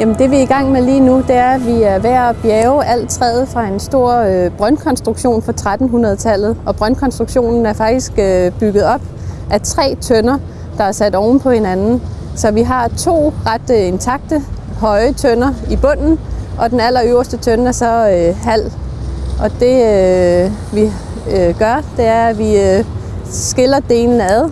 Jamen det vi er i gang med lige nu, det er, at vi er ved at bjerge alt træet fra en stor øh, brøndkonstruktion fra 1300-tallet. Og brøndkonstruktionen er faktisk øh, bygget op af tre tønder, der er sat oven på hinanden. Så vi har to ret øh, intakte, høje tønder i bunden, og den allerøverste tønde er så øh, halv. Og det øh, vi øh, gør, det er, at vi øh, skiller delen ad,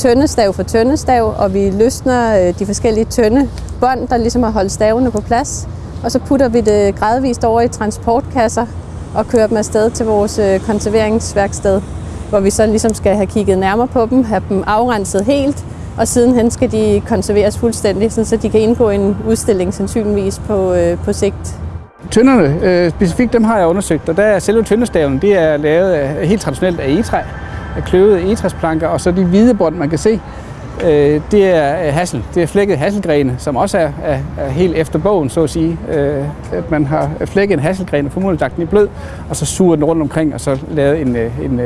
tøndestav for tøndestav, og vi løsner øh, de forskellige tønde bånd, der ligesom har holdt stavene på plads. Og så putter vi det gradvist over i transportkasser og kører dem afsted til vores øh, konserveringsværksted, hvor vi så ligesom skal have kigget nærmere på dem, have dem afrenset helt, og sidenhen skal de konserveres fuldstændig, så de kan indgå i en udstilling sandsynligvis på, øh, på sigt. Tønderne, øh, specifikt dem har jeg undersøgt, og der er selve tøndestaven, det er lavet af, helt traditionelt af egetræ, af kløvede egetræsplanker, og så de hvide bånd, man kan se, øh, det er øh, hassel. Det er flækket hasselgrene, som også er, er, er helt efter bogen, så at sige. Øh, at man har flækket en hasselgren og formodentlig lagt den i blød, og så suger den rundt omkring, og så lavet en, øh, øh, en,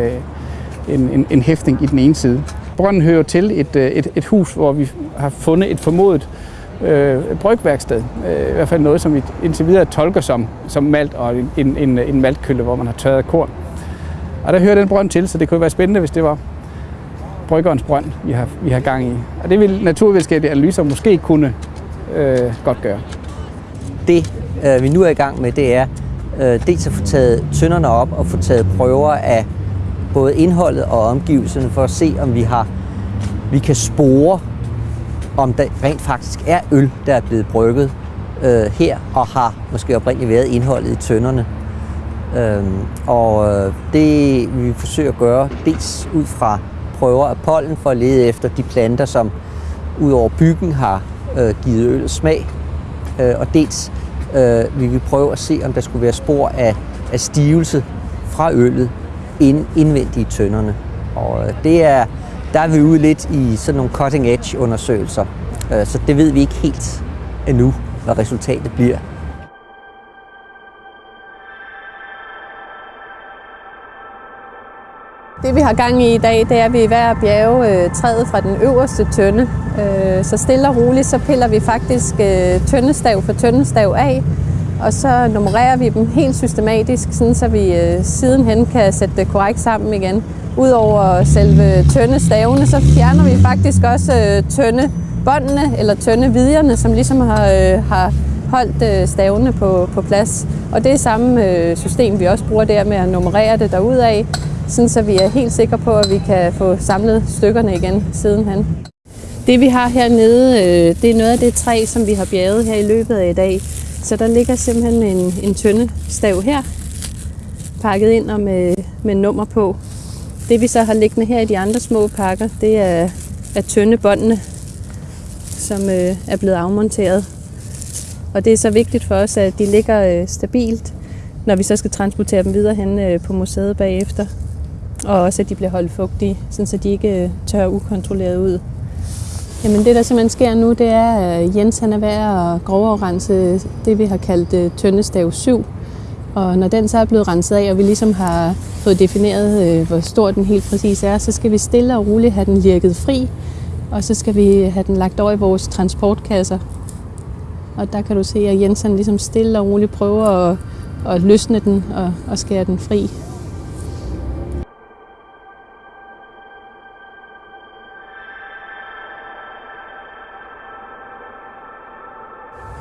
en, en, en hæftning i den ene side. Brønden hører til et, et, et hus, hvor vi har fundet et formodet øh, brygværksted. Øh, I hvert fald noget, som vi indtil videre tolker som, som malt og en, en, en maltkølle, hvor man har tørret korn. Og der hører den brønd til, så det kunne være spændende, hvis det var bryggerens brønd, vi har, vi har gang i. Og det vil naturvidenskabelige analyser måske kunne øh, godt gøre. Det, øh, vi nu er i gang med, det er øh, dels at få taget tønderne op og få taget prøver af både indholdet og omgivelserne for at se, om vi har vi kan spore, om der rent faktisk er øl, der er blevet brygget øh, her, og har måske oprindeligt været indholdet i tønderne. Øhm, og øh, det vi forsøger at gøre, dels ud fra prøver af pollen for at lede efter de planter, som ud over byggen har øh, givet øl smag, øh, og dels øh, vi vil prøve at se, om der skulle være spor af, af stivelse fra øllet ind, indvendigt i tønderne. Og øh, det er, der er vi ude lidt i sådan nogle cutting edge undersøgelser, øh, så det ved vi ikke helt endnu, hvad resultatet bliver. Det vi har gang i i dag, det er, at vi er ved at bjerge øh, træet fra den øverste tønde. Øh, så stille og roligt, så piller vi faktisk øh, tøndestav for tøndestav af, og så nummererer vi dem helt systematisk, sådan så vi øh, sidenhen kan sætte det korrekt sammen igen. Udover selve tøndestavene, så fjerner vi faktisk også øh, tønde eller tøndevidjerne, som ligesom har, øh, har holdt øh, stavene på, på plads. Og det er samme øh, system, vi også bruger der med at nummerere det derudad, sådan så vi er helt sikre på, at vi kan få samlet stykkerne igen sidenhen. Det vi har hernede, øh, det er noget af det træ, som vi har bjerget her i løbet af i dag. Så der ligger simpelthen en, en tynde stav her, pakket ind og med, med nummer på. Det vi så har liggende her i de andre små pakker, det er, er tynde båndene, som øh, er blevet afmonteret. Og det er så vigtigt for os, at de ligger øh, stabilt, når vi så skal transportere dem videre hen øh, på museet bagefter. Og også at de bliver holdt fugtige, så de ikke øh, tør ukontrolleret ud. Jamen det, der simpelthen sker nu, det er, at Jens han er ved at groverense det, vi har kaldt øh, tøndestav 7. Og når den så er blevet renset af, og vi ligesom har fået defineret, øh, hvor stor den helt præcis er, så skal vi stille og roligt have den lirket fri, og så skal vi have den lagt over i vores transportkasser. Og der kan du se, at Jens han ligesom stille og roligt prøver at, at løsne den og, og skære den fri.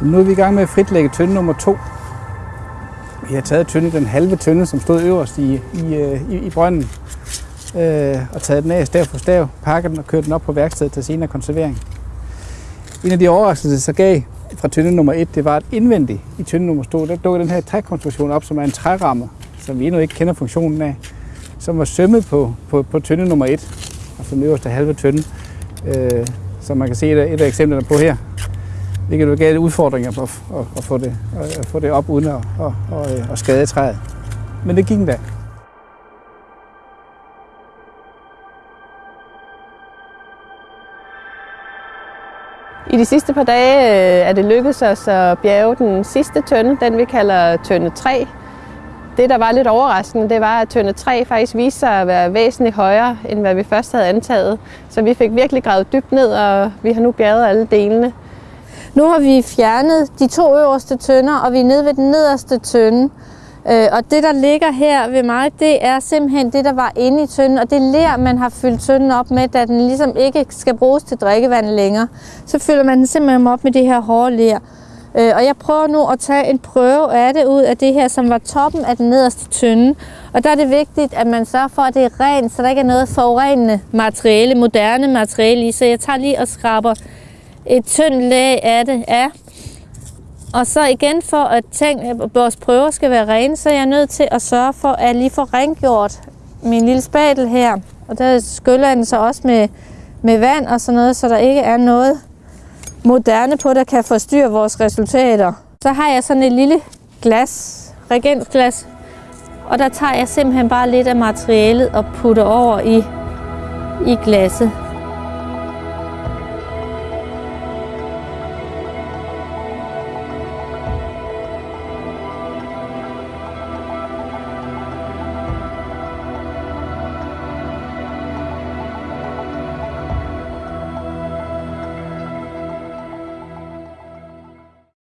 Nu er vi i gang med at fritlægge tønde nummer to. Vi har taget tønde, den halve tønde, som stod øverst i, i, øh, i, i brønden, øh, og taget den af stav for stav, pakket den og kørt den op på værkstedet til senere konservering. En af de overraskelser, så gav fra tønde nummer 1, det var, at indvendigt i tønde nummer 2, der dukkede den her trækonstruktion op, som er en træramme, som vi endnu ikke kender funktionen af, som var sømmet på, på, på tønde nummer 1, altså den øverste halve tønde, øh, som man kan se et af, et af eksemplerne på her det jo gav udfordringer på at, at, få det, at få det op uden at, at, at, at skade træet. Men det gik da. I de sidste par dage øh, er det lykkedes os at bjerge den sidste tønde, den vi kalder tønde 3. Det, der var lidt overraskende, det var, at tønde 3 faktisk viste sig at være væsentligt højere, end hvad vi først havde antaget. Så vi fik virkelig gravet dybt ned, og vi har nu bjerget alle delene. Nu har vi fjernet de to øverste tønder, og vi er nede ved den nederste tønde. Øh, og det, der ligger her ved mig, det er simpelthen det, der var inde i tønden, og det ler, man har fyldt tønden op med, da den ligesom ikke skal bruges til drikkevand længere. Så fylder man den simpelthen op med det her hårde ler. Øh, og jeg prøver nu at tage en prøve af det ud af det her, som var toppen af den nederste tynde. Og der er det vigtigt, at man sørger for, at det er rent, så der ikke er noget forurenende materiale, moderne materiale i. Så jeg tager lige og skraber et tyndt lag af det er. Og så igen for at tænke, at vores prøver skal være rene, så er jeg nødt til at sørge for, at jeg lige får rengjort min lille spatel her. Og der skyller jeg den så også med, med vand og sådan noget, så der ikke er noget moderne på, der kan forstyrre vores resultater. Så har jeg sådan et lille glas, reagensglas, og der tager jeg simpelthen bare lidt af materialet og putter over i, i glasset.